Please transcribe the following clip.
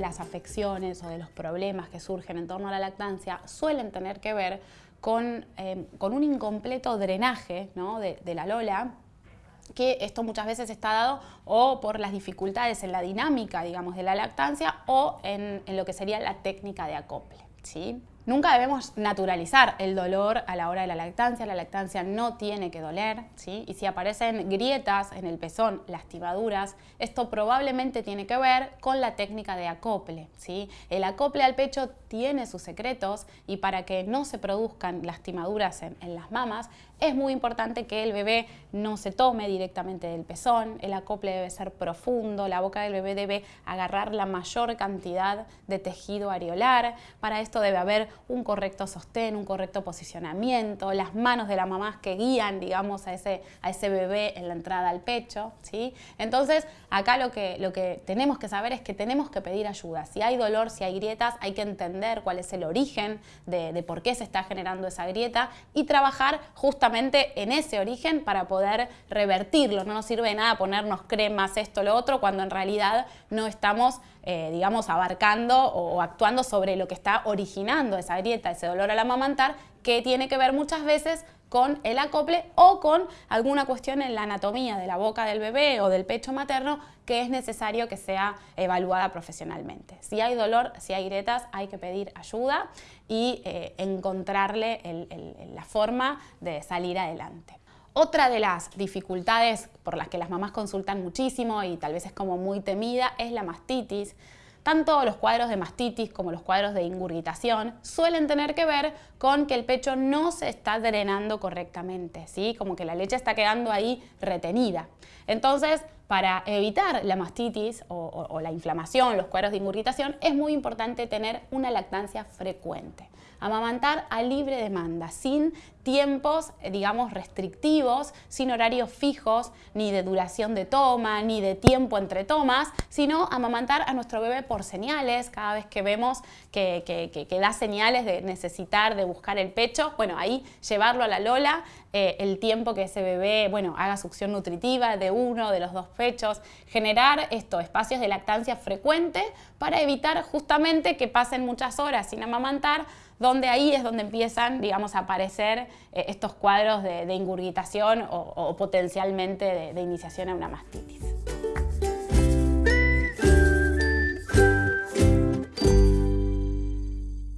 las afecciones o de los problemas que surgen en torno a la lactancia suelen tener que ver con, eh, un incompleto drenaje de, la lola que esto muchas veces está dado o por las dificultades en la dinámica, digamos, de la lactancia o en, en lo que sería la técnica de acople. ¿sí? Nunca debemos naturalizar el dolor a la hora de la lactancia. La lactancia no tiene que doler, ¿sí? Y si aparecen grietas en el pezón, lastimaduras, esto probablemente tiene que ver con la técnica de acople, ¿sí? El acople al pecho tiene sus secretos y para que no se produzcan lastimaduras en, en las mamas, es muy importante que el bebé no se tome directamente del pezón, el acople debe ser profundo, la boca del bebé debe agarrar la mayor cantidad de tejido areolar. Para esto debe haber un correcto sostén, un correcto posicionamiento, las manos de la mamá que guían, digamos, a ese, a ese bebé en la entrada al pecho. ¿sí? Entonces, acá lo que, lo que tenemos que saber es que tenemos que pedir ayuda. Si hay dolor, si hay grietas, hay que entender cuál es el origen de, de por qué se está generando esa grieta y trabajar justamente en ese origen para poder revertirlo. No nos sirve de nada ponernos cremas, esto, lo otro, cuando en realidad no estamos eh, digamos, abarcando o, actuando sobre lo que está originando esa grieta, ese dolor al amamantar, que tiene que ver muchas veces con el acople o con alguna cuestión en la anatomía de la boca del bebé o del pecho materno que es necesario que sea evaluada profesionalmente. Si hay dolor, si hay grietas, hay que pedir ayuda y eh, encontrarle la forma de salir adelante. Otra de las dificultades por las que las mamás consultan muchísimo y tal vez es como muy temida es la mastitis. Tanto los cuadros de mastitis como los cuadros de ingurgitación suelen tener que ver con que el pecho no se está drenando correctamente, ¿sí? como que la leche está quedando ahí retenida. Entonces, para evitar la mastitis o, la inflamación, los cuadros de ingurgitación, es muy importante tener una lactancia frecuente. Amamantar a libre demanda, sin tiempos, eh, digamos, restrictivos, sin horarios fijos, ni de duración de toma, ni de tiempo entre tomas, sino amamantar a nuestro bebé por señales, cada vez que vemos que, da señales de necesitar, de buscar el pecho, bueno, ahí llevarlo a la lola, eh, el tiempo que ese bebé, bueno, haga succión nutritiva de uno, de los dos pechos, generar estos espacios de lactancia frecuente para evitar justamente que pasen muchas horas sin amamantar, donde ahí es donde empiezan, digamos, a aparecer eh, estos cuadros de, ingurgitación o, potencialmente de iniciación a una mastitis.